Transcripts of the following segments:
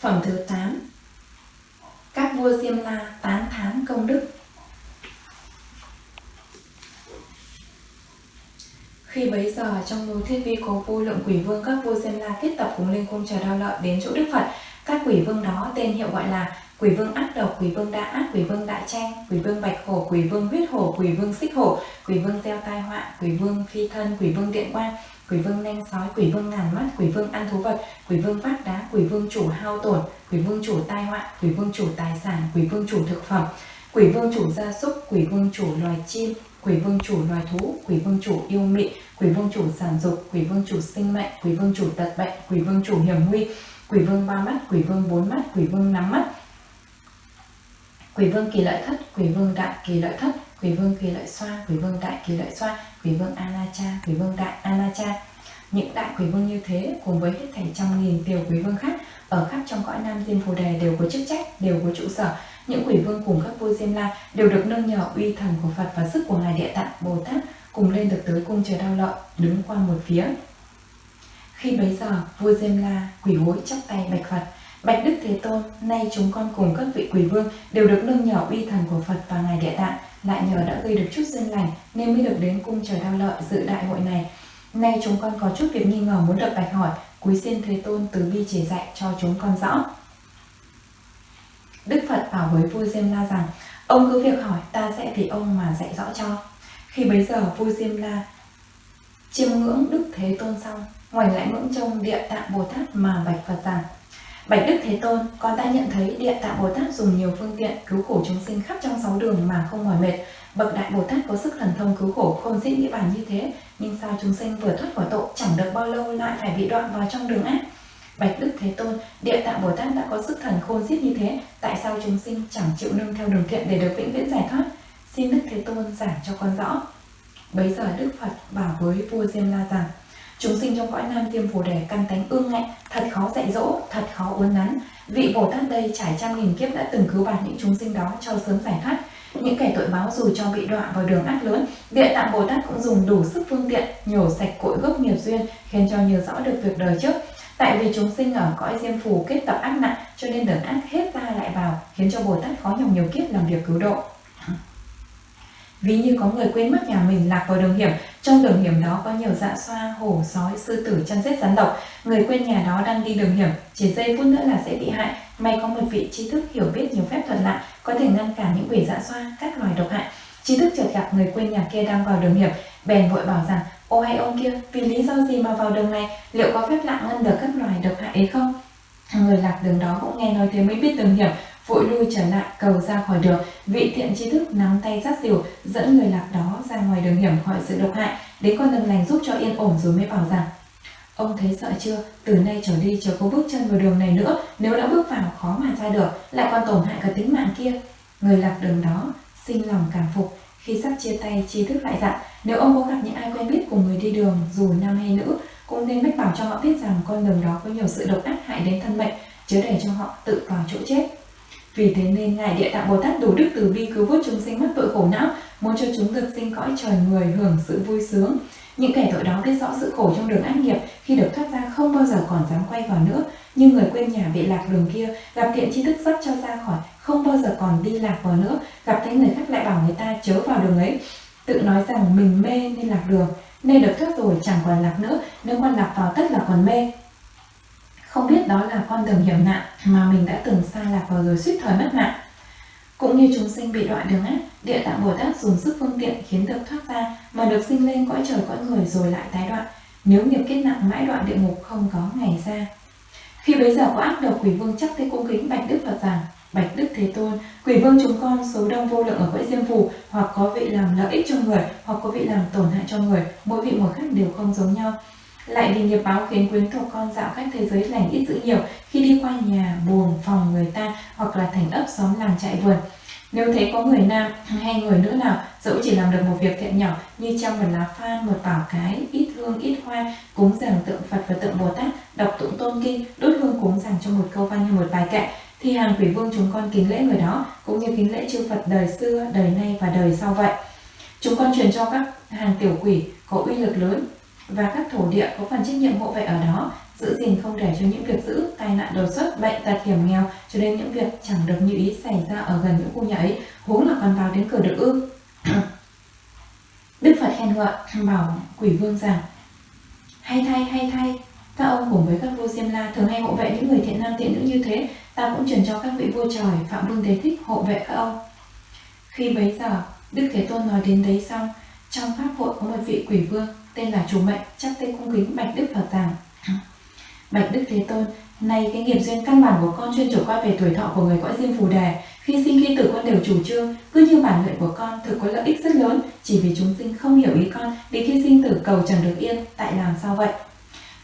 Phẩm thứ 8 Các vua Diêm La tán thán công đức Khi bấy giờ, trong núi Thiết Vi có vô lượng quỷ vương, các vua Diêm La kết tập cùng lên cung chờ đao lợi đến chỗ Đức Phật. Các quỷ vương đó tên hiệu gọi là quỷ vương ác độc, quỷ vương đa ác, quỷ vương đại tranh, quỷ vương bạch hổ, quỷ vương huyết hổ, quỷ vương xích hổ, quỷ vương gieo tai họa, quỷ vương phi thân, quỷ vương điện quang, quỷ vương nanh sói, quỷ vương ngàn mắt, quỷ vương ăn thú vật, quỷ vương vác đá, quỷ vương chủ hao tổn, quỷ vương chủ tai họa, quỷ vương chủ tài sản, quỷ vương chủ thực phẩm, quỷ vương chủ gia súc, quỷ vương chủ loài chim, quỷ vương chủ loài thú, quỷ vương chủ yêu mị, quỷ vương chủ sản dục, quỷ vương chủ sinh mệnh, quỷ vương chủ tật bệnh, quỷ vương chủ hiểm nguy, quỷ vương ba mắt, quỷ vương bốn mắt, quỷ vương năm mắt, quỷ vương kỳ lợi thất, quỷ vương đại kỳ lợi thất, quỷ vương kỳ lợi xoa, quỷ vương đại kỳ lợi xoa, quỷ vương anacha, quỷ vương đại anacha. Những đại quỷ vương như thế cùng với hết thảy trăm nghìn tiểu quỷ vương khác ở khắp trong cõi Nam Diêm Phù Đề đều có chức trách, đều có trụ sở. Những quỷ vương cùng các vua Diêm La đều được nâng nhờ uy thần của Phật và sức của Ngài Địa Tạng Bồ Tát cùng lên được tới cung chờ đau lợi, đứng qua một phía. Khi bấy giờ, vua Diêm La quỷ gối chắp tay bạch Phật, Bạch Đức Thế Tôn, nay chúng con cùng các vị quỷ vương đều được nâng nhờ uy thần của Phật và Ngài Địa Tạng, lại nhờ đã gây được chút duyên lành nên mới được đến cung trời đao lợi dự đại hội này. Nay chúng con có chút việc nghi ngờ muốn được bạch hỏi, quý xin Thế Tôn từ bi chỉ dạy cho chúng con rõ. Đức Phật bảo với vua Diêm La rằng, ông cứ việc hỏi, ta sẽ vì ông mà dạy rõ cho. Khi bấy giờ vua Diêm La chiêm ngưỡng Đức Thế Tôn xong, ngoảnh lại ngưỡng trông Địa Tạng Bồ Tát mà bạch Phật rằng, Bạch Đức Thế Tôn, con đã nhận thấy Địa Tạng Bồ Tát dùng nhiều phương tiện cứu khổ chúng sinh khắp trong sáu đường mà không mỏi mệt. Bậc Đại Bồ Tát có sức thần thông cứu khổ không dễ nghĩ bàn như thế, nhưng sao chúng sinh vừa thoát khỏi tội chẳng được bao lâu lại phải bị đoạn vào trong đường ác? Bạch Đức Thế Tôn, Địa Tạng Bồ Tát đã có sức thần khôn xiết như thế, tại sao chúng sinh chẳng chịu nương theo đường thiện để được vĩnh viễn giải thoát? Xin Đức Thế Tôn giảng cho con rõ. Bấy giờ Đức Phật bảo với vua Diêm La rằng, Chúng sinh trong cõi nam diêm phù đề căn tánh ương ngạnh, thật khó dạy dỗ, thật khó uốn nắn. Vị Bồ Tát đây trải trăm nghìn kiếp đã từng cứu bạt những chúng sinh đó cho sớm giải thoát. Những kẻ tội báo dù cho bị đọa vào đường ác lớn, Địa Tạng Bồ Tát cũng dùng đủ sức phương tiện, nhổ sạch cội gốc nghiệp duyên, khiến cho nhớ rõ được việc đời trước. Tại vì chúng sinh ở cõi diêm phù kết tập ác nặng, cho nên đường ác hết ra lại vào, khiến cho Bồ Tát khó nhọc nhiều kiếp làm việc cứu độ. Ví như có người quên mất nhà mình lạc vào đường hiểm, trong đường hiểm đó có nhiều dạ xoa, hổ, sói, sư tử, chăn rết rắn độc. Người quên nhà đó đang đi đường hiểm, chỉ giây phút nữa là sẽ bị hại. May có một vị trí thức hiểu biết nhiều phép thuật lạ, có thể ngăn cản những quỷ dạ xoa, các loài độc hại. Trí thức chợt gặp người quên nhà kia đang vào đường hiểm, bèn vội bảo rằng, ô hay ông kia, vì lý do gì mà vào đường này, liệu có phép lạ ngăn được các loài độc hại ấy không? Người lạc đường đó cũng nghe nói thế mới biết đường hiểm, vội lui trở lại, cầu ra khỏi đường. Vị thiện trí thức nắm tay dắt diều dẫn người lạc đó ra ngoài đường hiểm khỏi sự độc hại. Đến con đường lành giúp cho yên ổn rồi mới bảo rằng, ông thấy sợ chưa? Từ nay trở đi chờ có bước chân vào đường này nữa. Nếu đã bước vào, khó mà ra được. Lại còn tổn hại cả tính mạng kia. Người lạc đường đó sinh lòng cảm phục. Khi sắp chia tay trí thức lại dặn, nếu ông có gặp những ai quen biết cùng người đi đường, dù nam hay nữ, cũng nên mách bảo cho họ biết rằng con đường đó có nhiều sự độc ác hại đến thân mệnh, chớ để cho họ tự vào chỗ chết vì thế nên Ngài Địa Tạng Bồ Tát đủ đức từ bi cứu vớt chúng sinh mắc tội khổ não, muốn cho chúng được sinh cõi trời người hưởng sự vui sướng. Những kẻ tội đó biết rõ sự khổ trong đường ác nghiệp, khi được thoát ra không bao giờ còn dám quay vào nữa. Nhưng người quên nhà bị lạc đường kia, gặp thiện tri thức dắt cho ra khỏi, không bao giờ còn đi lạc vào nữa. Gặp thấy người khác lại bảo người ta chớ vào đường ấy. Tự nói rằng mình mê nên lạc đường, nên được thoát rồi chẳng còn lạc nữa, nếu còn lạc vào tất là còn mê không biết đó là con đường hiểm nạn mà mình đã từng xa lạc vào rồi suýt thời mất mạng. Cũng như chúng sinh bị đoạn đường ác, địa tạng Bồ Tát dùng sức phương tiện khiến được thoát ra mà được sinh lên cõi trời cõi người rồi lại tái đoạn. Nếu nghiệp kết nặng mãi đoạn địa ngục không có ngày ra. Khi bấy giờ có ác độc quỷ vương chắc thế cung kính bạch đức Phật rằng Bạch Đức Thế Tôn, quỷ vương chúng con số đông vô lượng ở cõi diêm phù, hoặc có vị làm lợi ích cho người, hoặc có vị làm tổn hại cho người, mỗi vị một khác đều không giống nhau. Lại vì nghiệp báo khiến quyến thuộc con dạo cách thế giới lành ít dữ nhiều khi đi qua nhà, buồng, phòng người ta hoặc là thành ấp xóm làng trại vườn. Nếu thấy có người nam hay người nữ nào dẫu chỉ làm được một việc thiện nhỏ như trong một lá phan, một bảo cái, ít hương, ít hoa, cúng dường tượng Phật và tượng Bồ Tát, đọc tụng tôn kinh, đốt hương cúng dường cho một câu văn hay một bài kệ, thì hàng quỷ vương chúng con kính lễ người đó cũng như kính lễ chư Phật đời xưa, đời nay và đời sau vậy. Chúng con truyền cho các hàng tiểu quỷ có uy lực lớn và các thổ địa có phần trách nhiệm hộ vệ ở đó giữ gìn không để cho những việc giữ tai nạn đột xuất bệnh tật hiểm nghèo cho đến những việc chẳng được như ý xảy ra ở gần những khu nhà ấy huống là còn vào đến cửa được ư đức phật khen ngợi bảo quỷ vương rằng hay thay hay thay các ông cùng với các vua Diêm La thường hay hộ vệ những người thiện nam thiện nữ như thế, ta cũng truyền cho các vị vua trời, Phạm Vương Thế Thích hộ vệ các ông. Khi bấy giờ, Đức Thế Tôn nói đến đấy xong, trong pháp hội có một vị quỷ vương tên là Chủ Mệnh chắc tên cung kính bạch Đức Phật rằng Bạch Đức Thế Tôn, nay cái nghiệp duyên căn bản của con chuyên chủ quan về tuổi thọ của người cõi diêm phù đề. Khi sinh khi tử con đều chủ trương, cứ như bản nguyện của con thực có lợi ích rất lớn, chỉ vì chúng sinh không hiểu ý con, vì khi sinh tử cầu chẳng được yên, tại làm sao vậy?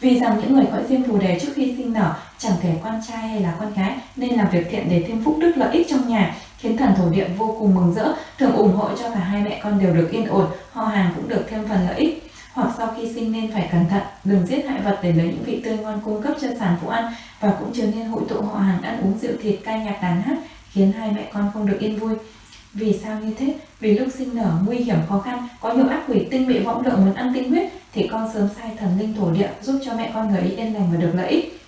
Vì rằng những người cõi diêm phù đề trước khi sinh nở chẳng thể con trai hay là con gái nên làm việc thiện để thêm phúc đức lợi ích trong nhà, khiến thần thổ địa vô cùng mừng rỡ, thường ủng hộ cho cả hai mẹ con đều được yên ổn, họ hàng cũng được thêm phần lợi ích hoặc sau khi sinh nên phải cẩn thận, đừng giết hại vật để lấy những vị tươi ngon cung cấp cho sản phụ ăn và cũng chưa nên hội tụ họ hàng ăn uống rượu thịt ca nhạc đàn hát khiến hai mẹ con không được yên vui. Vì sao như thế? Vì lúc sinh nở nguy hiểm khó khăn, có nhiều ác quỷ tinh bị võng lượng muốn ăn tinh huyết thì con sớm sai thần linh thổ địa giúp cho mẹ con người ấy yên lành và được lợi ích.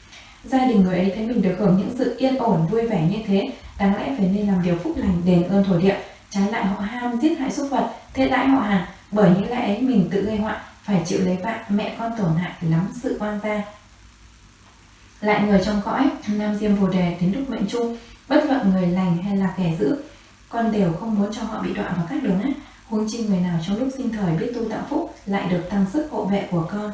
Gia đình người ấy thấy mình được hưởng những sự yên ổn vui vẻ như thế, đáng lẽ phải nên làm điều phúc lành đền ơn thổ địa, trái lại họ ham giết hại súc vật, thế đãi họ hàng, bởi những lẽ ấy mình tự gây họa phải chịu lấy bạn mẹ con tổn hại lắm sự oan gia. Lại người trong cõi nam diêm bồ đề đến lúc mệnh chung bất luận người lành hay là kẻ dữ con đều không muốn cho họ bị đọa vào các đường ác. Huống chi người nào trong lúc sinh thời biết tu tạo phúc lại được tăng sức hộ vệ của con.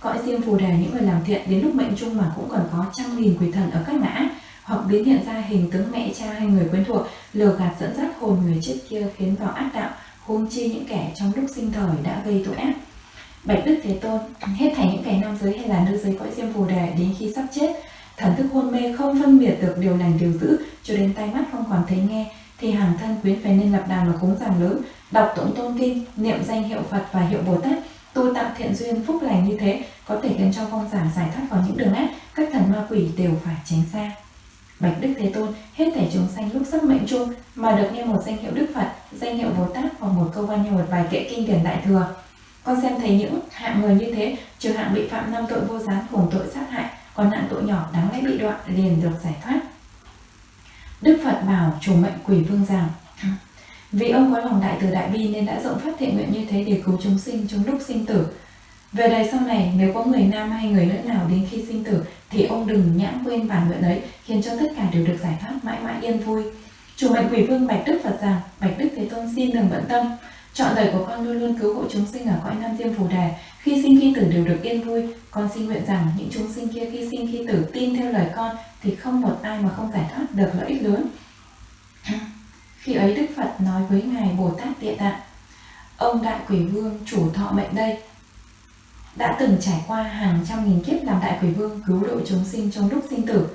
Cõi diêm phù đề những người làm thiện đến lúc mệnh chung mà cũng còn có trăm nghìn quỷ thần ở các ngã hoặc biến hiện ra hình tướng mẹ cha hay người quen thuộc lừa gạt dẫn dắt hồn người chết kia khiến vào ác đạo huống chi những kẻ trong lúc sinh thời đã gây tội ác Bạch Đức Thế Tôn, hết thảy những kẻ nam giới hay là nữ giới cõi diêm phù đề đến khi sắp chết, thần thức hôn mê không phân biệt được điều lành điều dữ, cho đến tai mắt không còn thấy nghe, thì hàng thân quyến phải nên lập đàn và cúng giảng lớn, đọc tụng tôn kinh, niệm danh hiệu Phật và hiệu Bồ Tát, tu tạo thiện duyên phúc lành như thế có thể khiến cho vong giả giải thoát khỏi những đường ác, các thần ma quỷ đều phải tránh xa. Bạch Đức Thế Tôn, hết thể chúng sanh lúc sắp mệnh chung mà được nghe một danh hiệu Đức Phật, danh hiệu Bồ Tát hoặc một câu văn như một bài kệ kinh điển đại thừa, con xem thấy những hạng người như thế, trừ hạng bị phạm năm tội vô gián cùng tội sát hại, còn hạng tội nhỏ đáng lẽ bị đoạn liền được giải thoát. Đức Phật bảo chủ mệnh quỷ vương rằng Vì ông có lòng đại từ đại bi nên đã rộng phát thiện nguyện như thế để cứu chúng sinh trong lúc sinh tử. Về đời sau này, nếu có người nam hay người nữ nào đến khi sinh tử, thì ông đừng nhãn quên bản nguyện ấy, khiến cho tất cả đều được giải thoát mãi mãi yên vui. Chủ mệnh quỷ vương bạch Đức Phật rằng, bạch Đức Thế Tôn xin đừng bận tâm, Chọn đời của con luôn luôn cứu hộ chúng sinh ở cõi Nam Diêm Phù Đà, khi sinh khi tử đều được yên vui. Con xin nguyện rằng những chúng sinh kia khi sinh khi tử tin theo lời con thì không một ai mà không giải thoát được lợi ích lớn. Khi ấy Đức Phật nói với Ngài Bồ Tát Địa Tạng, Ông Đại Quỷ Vương chủ thọ mệnh đây, đã từng trải qua hàng trăm nghìn kiếp làm Đại Quỷ Vương cứu độ chúng sinh trong lúc sinh tử.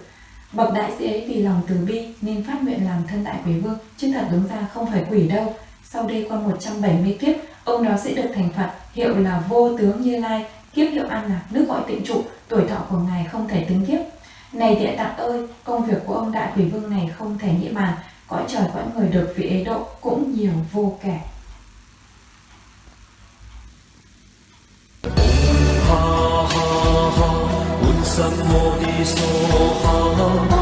Bậc đại sĩ ấy vì lòng từ bi nên phát nguyện làm thân Đại Quỷ Vương, chứ thật đúng ra không phải quỷ đâu, sau đây qua 170 kiếp, ông đó sẽ được thành Phật, hiệu là vô tướng Như Lai, kiếp hiệu An Lạc, nước gọi tịnh trụ, tuổi thọ của Ngài không thể tính kiếp. Này địa tạng ơi, công việc của ông đại quỷ vương này không thể nghĩ bàn, cõi trời cõi người được vị ấy độ cũng nhiều vô kể. 怎么的说好？